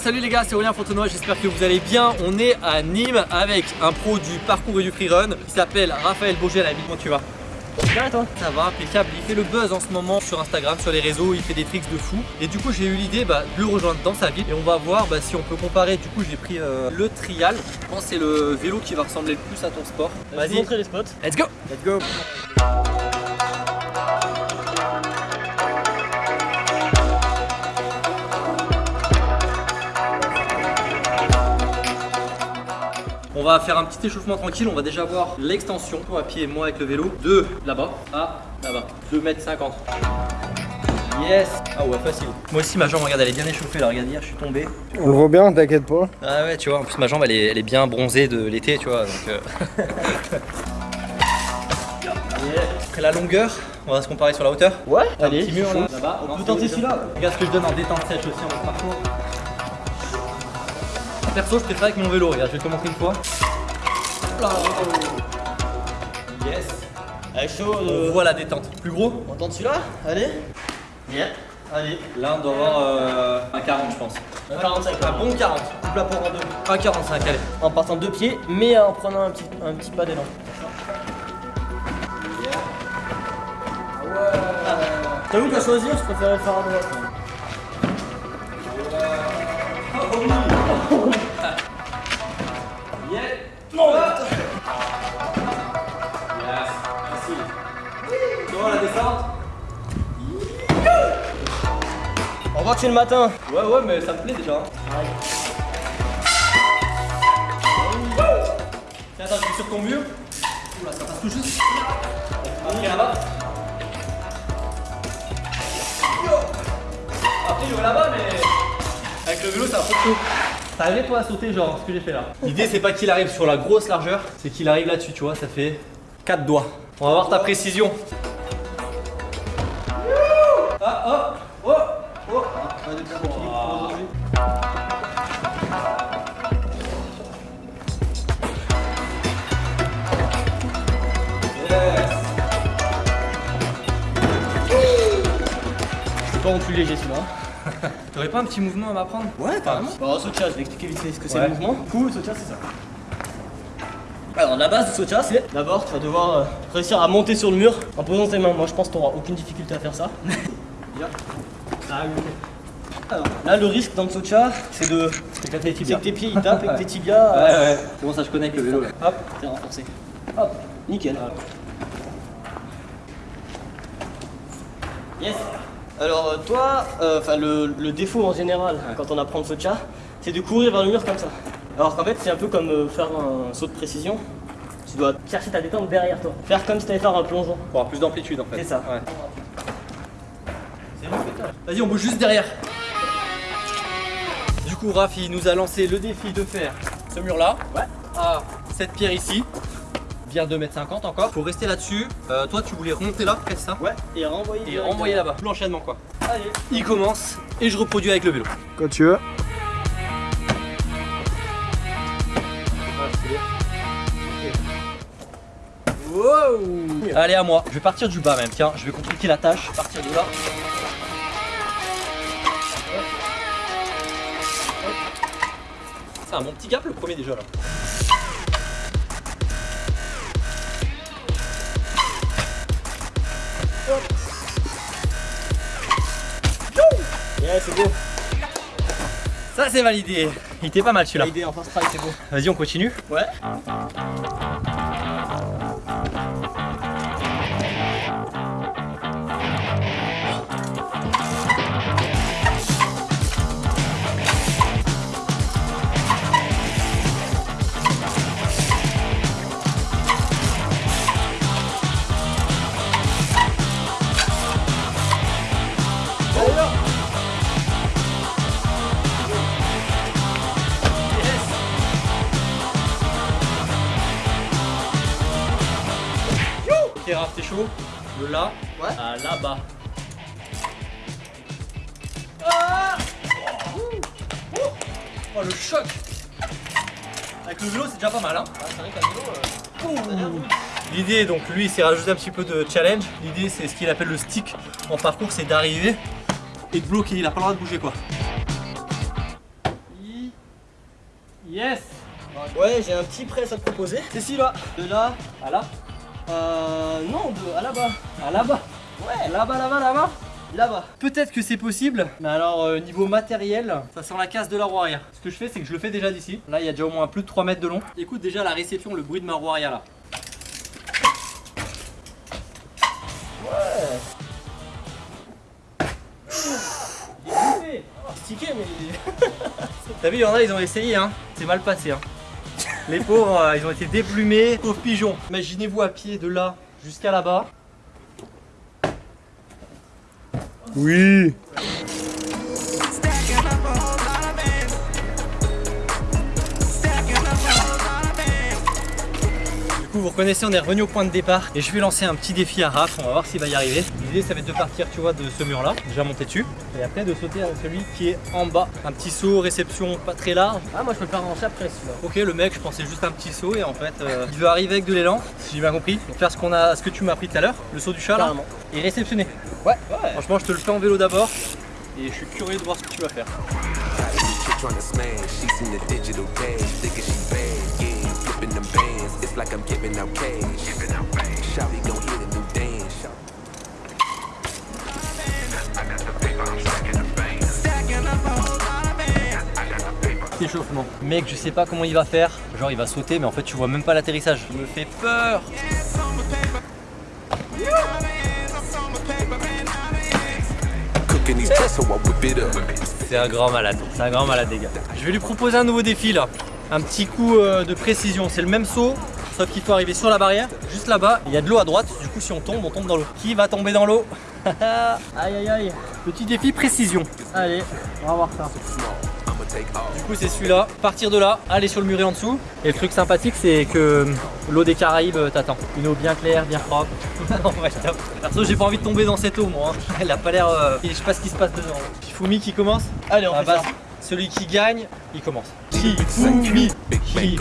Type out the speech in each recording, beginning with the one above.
Salut les gars c'est Aurélien Fontenoy j'espère que vous allez bien On est à Nîmes avec un pro du parcours et du freerun qui s'appelle Raphaël Bourget Comment tu vas Bien et toi Ça va, impeccable. Il fait le buzz en ce moment sur Instagram, sur les réseaux, il fait des tricks de fou. Et du coup, j'ai eu l'idée bah, de le rejoindre dans sa ville et on va voir bah, si on peut comparer. Du coup, j'ai pris euh, le trial. Je pense que c'est le vélo qui va ressembler le plus à ton sport. Vas-y, montrer les spots. Let's go Let's go On va faire un petit échauffement tranquille, on va déjà voir l'extension à pied et moi avec le vélo de là-bas à là-bas, 2 m 50. Yes. Ah ouais facile. Moi aussi ma jambe regarde elle est bien échauffée là regarde hier je suis tombé. On le voit bien t'inquiète pas. Ah ouais tu vois en plus ma jambe elle est, elle est bien bronzée de l'été tu vois donc euh... Après la longueur on va se comparer sur la hauteur. Ouais Un allez petit mur là là-bas. On peut tenter celui-là Regarde ce que je donne en détente sèche aussi en parcours Perso je préfère avec mon vélo regarde je vais te montrer une fois. Yes. Allez chaud On euh... voit la détente. Plus gros. On tente celui-là Allez. Bien Allez. Là on doit avoir euh, un 40 je pense. Un 45 Un bon 40 Coupe la porte en deux. Un 45 allez. En partant de deux pieds mais en prenant un petit, un petit pas d'élan. T'avoue qu'à choisir je préférais faire à droite Non Yes. Facile. Tu vois la descente On que c'est le matin Ouais ouais mais ça me plaît déjà. hein. Tiens, attends, je suis sur ton mur. Oula, ça passe tout juste. Après là-bas. Après, je vais là-bas, mais avec le vélo, c'est un peu chaud. T'arrivais toi à sauter, genre ce que j'ai fait là L'idée, c'est pas qu'il arrive sur la grosse largeur, c'est qu'il arrive là-dessus, tu vois, ça fait 4 doigts. On va voir ta précision. Ah, oh, oh, oh. Yes. C'est pas non plus léger celui-là T'aurais pas un petit mouvement à m'apprendre Ouais, carrément. Alors, Socha, je vais expliquer vite fait ce que c'est Ouais. le mouvement. Du coup, Socha, c'est ça. Alors, la base de Socha, c'est d'abord, tu vas devoir euh, réussir à monter sur le mur en posant tes mains. Moi, je pense que tu auras aucune difficulté à faire ça. Bien. Ah, oui, ok. Alors, là, le risque dans le Socha, c'est de. C'est que tes pieds ils tapent et que tes tibias. Ouais, euh, ouais. C'est bon, ça je connais avec le vélo là. Hop, t'es renforcé. Hop, nickel. Yes. Alors euh, toi, euh, enfin le, le défaut en général quand on apprend le Socha, c'est de courir vers le mur comme ça. Alors qu'en fait c'est un peu comme euh, faire un saut de précision. Tu dois chercher ta détente derrière toi. Faire comme si t'allais faire un plongeon. Pour avoir plus d'amplitude en fait. C'est ça. Ouais. Vas-y, on bouge juste derrière. Du coup, Raph, il nous a lancé le défi de faire ce mur là. Ouais. À cette pierre ici. Bien 2m50 encore. Faut rester là-dessus. Euh, toi, tu voulais remonter là, fais ça. Ouais. Et renvoyer. Et renvoyer là-bas. L'enchaînement quoi. Allez. Il commence et je reproduis avec le vélo. Quand tu veux Wow Allez à moi. Je vais partir du bas même. Tiens, je vais compliquer la tâche. Partir de là. C'est un bon petit gap le premier déjà là. Yeah, c'est beau. Ça c'est validé. Il était pas mal celui-là. C'est beau. Vas-y, on continue. Ouais. Oh le choc Avec le vélo c'est déjà pas mal hein Ah, c'est vrai qu'à vélo, euh, L'idée donc lui il s'est rajouté un petit peu de challenge. L'idée c'est ce qu'il appelle le stick en parcours c'est d'arriver et de bloquer, il a pas le droit de bouger quoi. Yes Ouais, j'ai un petit press à te proposer. C'est celui-là. De là À là Euh. Non, de à là-bas. À là-bas Ouais, Là-bas, là-bas, là-bas là-bas. Peut-être que c'est possible, mais alors euh, niveau matériel, ça sent la casse de la roue arrière. Ce que je fais, c'est que je le fais déjà d'ici. Là, il y a déjà au moins plus de 3 mètres de long. Écoute déjà la réception, le bruit de ma roue arrière là. Ouais. Stické, mais. T'as vu, il y en a, ils ont essayé, hein. C'est mal passé, hein. Les pauvres, euh, ils ont été déplumés. Pauvres pigeons. Imaginez-vous à pied de là jusqu'à là-bas. Oui. Vous reconnaissez, on est revenu au point de départ et je vais lancer un petit défi à Raph. On va voir s'il va y arriver. L'idée, ça va être de partir, tu vois, de ce mur-là, déjà monter dessus, et après de sauter avec celui qui est en bas. Un petit saut, réception pas très large. Ah, moi je peux le faire en après celui-là. Ok, le mec, je pensais juste un petit saut et en fait, euh, il veut arriver avec de l'élan, si j'ai bien compris. Donc faire ce qu'on a, ce que tu m'as appris tout à l'heure, le saut du chat là, Carrément. et réceptionner. Ouais, ouais. Franchement, je te le fais en vélo d'abord et je suis curieux de voir ce que tu vas faire. It's like I'm giving out cash. Giving out cash. Shawty gon' hit a new dance. Shout- Échauffement. Mec, je sais pas comment il va faire. Genre, il va sauter, mais en fait, tu vois même pas l'atterrissage. Il me fait peur. C'est un grand malade. C'est un grand malade, les gars. Je vais lui proposer un nouveau défi là. Un petit coup euh, de précision. C'est le même saut, sauf qu'il faut arriver sur la barrière, juste là-bas. Il y a de l'eau à droite. Du coup, si on tombe, on tombe dans l'eau. Qui va tomber dans l'eau? Aïe aïe aïe. Petit défi précision. Allez, on va voir ça. Du coup, c'est celui-là. Partir de là, aller sur le muret en dessous. Et le truc sympathique, c'est que l'eau des Caraïbes euh, t'attend. Une eau bien claire, bien propre. En vrai. Perso, j'ai pas envie de tomber dans cette eau, moi. hein. Elle a pas l'air. euh, Je sais pas ce qui se passe dedans. Shifumi qui commence? Allez, on ça. base, celui qui gagne, il commence. Shifumi, Big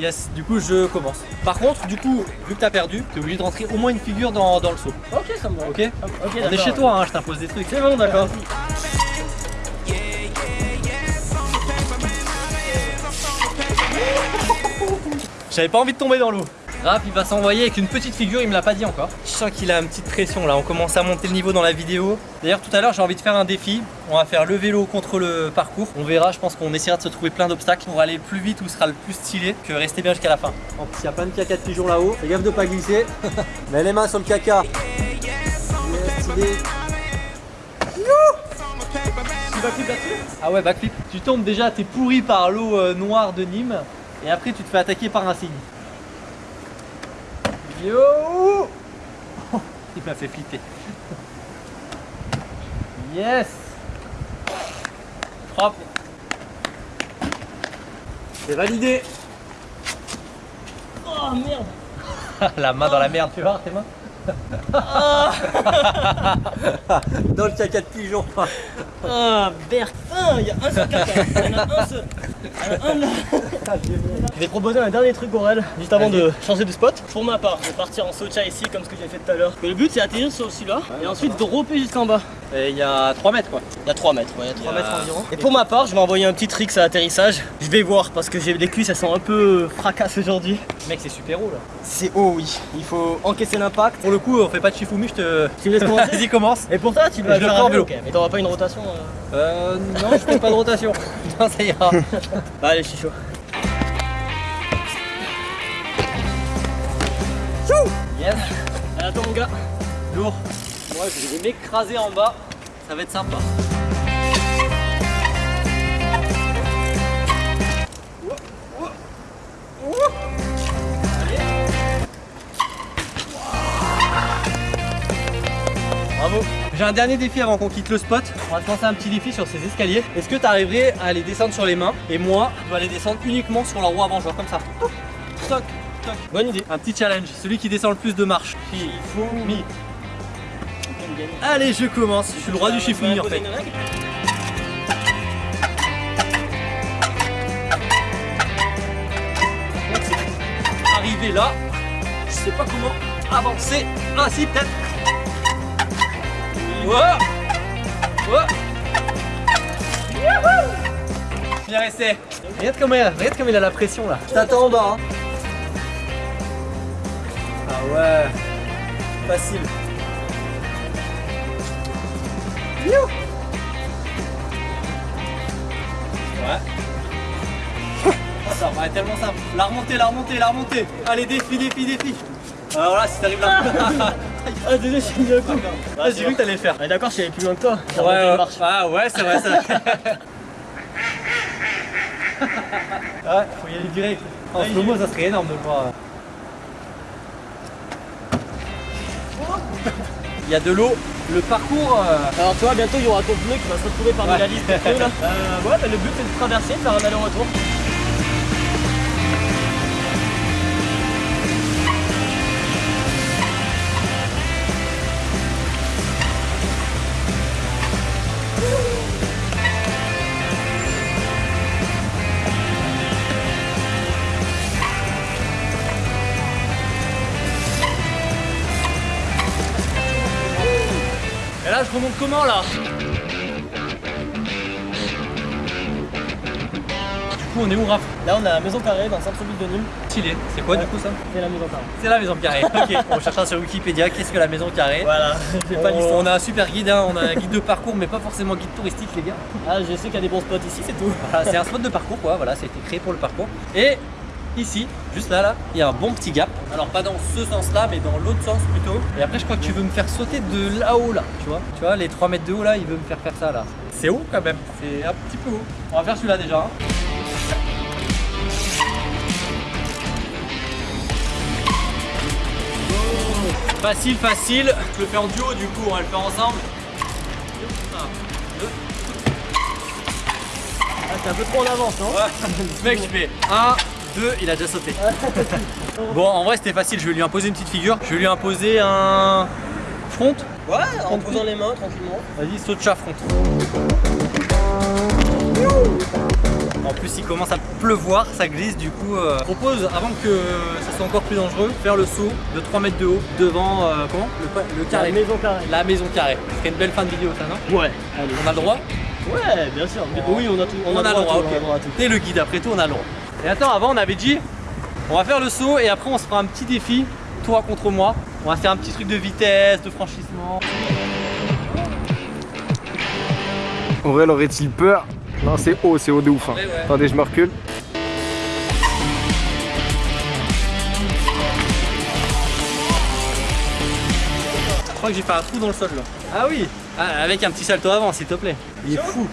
Yes, du coup, je commence. Par contre, du coup, vu que t'as perdu, t'es obligé de rentrer au moins une figure dans, dans le saut. Ok, ça me va. Ok Ok, On est chez toi, hein, je t'impose des trucs. C'est bon, d'accord. J'avais pas envie de tomber dans l'eau. Raph, il va s'envoyer avec une petite figure, il me l'a pas dit encore. Je sens qu'il a une petite pression là, on commence à monter le niveau dans la vidéo. D'ailleurs, tout à l'heure, j'ai envie de faire un défi. On va faire le vélo contre le parcours. On verra, je pense qu'on essaiera de se trouver plein d'obstacles pour aller le plus vite où ce sera le plus stylé que rester bien jusqu'à la fin. En plus, il y a plein de caca de pigeons là-haut. Fais gaffe de pas glisser. Mets les mains sur le caca. Yes, clip là-dessus? Ah ouais, backflip. Tu tombes déjà, t'es pourri par l'eau euh, noire de Nîmes. Et après, tu te fais attaquer par un cygne. Yo Il m'a fait flipper. Yes Propre. C'est validé. Oh merde La main dans la merde, tu vois tes mains Dans le caca de pigeon. Ah, Berk Un, il y a un seul caca Il y en a un seul Il y en a un là Je vais proposer un dernier truc Aurel, juste avant de changer de spot. Pour ma part, je vais partir en socha ici comme ce que j'ai fait tout à l'heure. Le but c'est atterrir sur celui-là et ensuite dropper jusqu'en bas. Et il y a 3 mètres quoi. Il y a 3 mètres, ouais, il y a 3 Il y a- mètres environ. Et pour ma part, je vais envoyer un petit trick à atterrissage. Je vais voir parce que j'ai les cuisses, elles sont un peu fracasses aujourd'hui. Mec, c'est super haut là. C'est haut, oui. Il faut encaisser l'impact. Pour le coup, on fait pas de Shifumi, je te. Tu me laisses commencer Vas-y, commence. Et pour toi, tu vas faire un vélo. Mais t'auras pas une rotation euh Euh, non, je fais pas de rotation. Non, ça ira. Bah, allez, je suis chaud. Yes. Allez, attends, mon gars. Lourd. Moi, je vais m'écraser en bas. Ça va être sympa. J'ai un dernier défi avant qu'on quitte le spot. On va te lancer un petit défi sur ces escaliers. Est-ce que tu arriverais à les descendre sur les mains Et moi, je dois les descendre uniquement sur la roue avant, genre comme ça. Toc, toc. Bonne idée. Un petit challenge. Celui qui descend le plus de marches. Shifumi. Allez, je commence. Je suis le roi du Shifumi en fait. Arrivé là, je sais pas comment avancer. Ah si, peut-être. Ouais. Youhou Bien resté. Regarde comme, il, regarde comme il a la pression là. Je t'attends en bas. Hein. Ah ouais. Facile. Ouais. Ça paraît tellement simple. La remontée, la remontée, la remontée. Allez, défi, défi, défi. Alors là, si t'arrives là. Ah désolé, j'ai mis un coup. Ah, J'ai cru que t'allais faire. Ah, D'accord, je suis allé plus loin que toi. Ouais, ouais. Ah ouais, c'est vrai, c'est vrai. ouais, faut y aller direct. En slow-mo, ça serait énorme de le voir. Il y a de l'eau. Le parcours. euh, Alors toi, bientôt il y aura ton pneu qui va se retrouver parmi Ouais. la liste des pneus là. Euh, ouais, bah, le but c'est de traverser, de faire un aller-retour. Remonte comment là Du coup, on est où, Raph Là on a la maison carrée dans le centre-ville de Nîmes. Stylé. C'est quoi du coup ça C'est la maison carrée. C'est la maison carrée. ok, on cherchera sur Wikipédia qu'est-ce que la maison carrée. Voilà, j'ai pas On, l'histoire. on a un super guide, hein, on a un guide de parcours, mais pas forcément guide touristique, les gars. Ah, je sais qu'il y a des bons spots ici, c'est tout. Voilà, c'est un spot de parcours, quoi. Voilà, ça a été créé pour le parcours. Et ici, juste là, là, il y a un bon petit gap. Alors pas dans ce sens-là, mais dans l'autre sens plutôt. Et après, je crois que tu veux me faire sauter de là-haut, là. Tu vois Tu vois, les 3 mètres de haut, là, il veut me faire faire ça, là. C'est haut quand même. C'est un petit peu haut. On va faire celui-là déjà. hein. Facile, facile. Je le fais en duo, du coup, on va le faire ensemble. Ah, c'est un peu trop en avance, non Ouais. Mec, je fais 1, 2, il a déjà sauté. bon, en vrai, c'était facile. Je vais lui imposer une petite figure. Je vais lui imposer un front. Ouais, en posant les mains tranquillement. Vas-y, saute chat front. En plus, il commence à pleuvoir, ça glisse. Du coup, euh, je propose, avant que ça soit encore plus dangereux, faire le saut de 3 mètres de haut devant euh, comment le, le La carré. maison carrée. La maison carrée. Une belle fin de vidéo, ça, non Ouais, allez. On a le droit Ouais, bien sûr. Mais oui, on a tout. On, a, droit, on a le droit à tout. T'es le guide, après tout, on a le droit. Et attends, avant, on avait dit, on va faire le saut et après, on se fera un petit défi, toi contre moi. On va faire un petit truc de vitesse, de franchissement. Aurel aurait-il peur? Non, c'est haut, c'est haut de ouf. hein. Ouais. Attendez, je me recule. Je crois que j'ai fait un trou dans le sol là. Ah oui Ah, Avec un petit salto avant, s'il te plaît. Il est fou.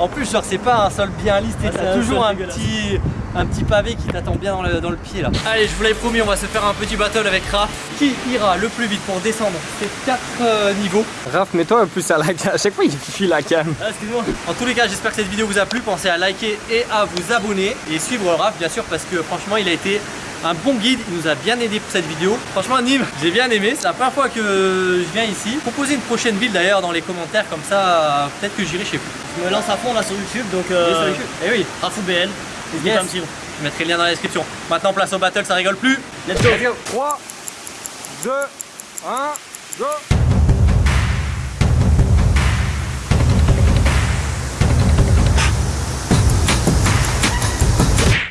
En plus, genre, c'est pas un sol bien lisse, Ah, t'as toujours un petit, un petit pavé qui t'attend bien dans le, dans le pied là. Allez, je vous l'avais promis, on va se faire un petit battle avec Raph. Qui ira le plus vite pour descendre ces 4 niveaux? Raph, mets-toi un plus à la cam. À chaque fois, il fuit la cam. Ah, excuse-moi. En tous les cas, j'espère que cette vidéo vous a plu. Pensez à liker et à vous abonner et suivre Raph, bien sûr, parce que franchement, il a été un bon guide. Il nous a bien aidé pour cette vidéo. Franchement, Nîmes, j'ai bien aimé. C'est la première fois que je viens ici. Proposez une prochaine ville d'ailleurs dans les commentaires, comme ça, peut-être que j'irai chez vous. Je me lance à fond là sur YouTube donc. Et Euh, sur YouTube. Eh oui, Rafou BL. N'hésitez Yes. pas à me suivre. je mettrai le lien dans la description. Maintenant, place au battle, ça rigole plus. Let's go. 3, 2, 1, go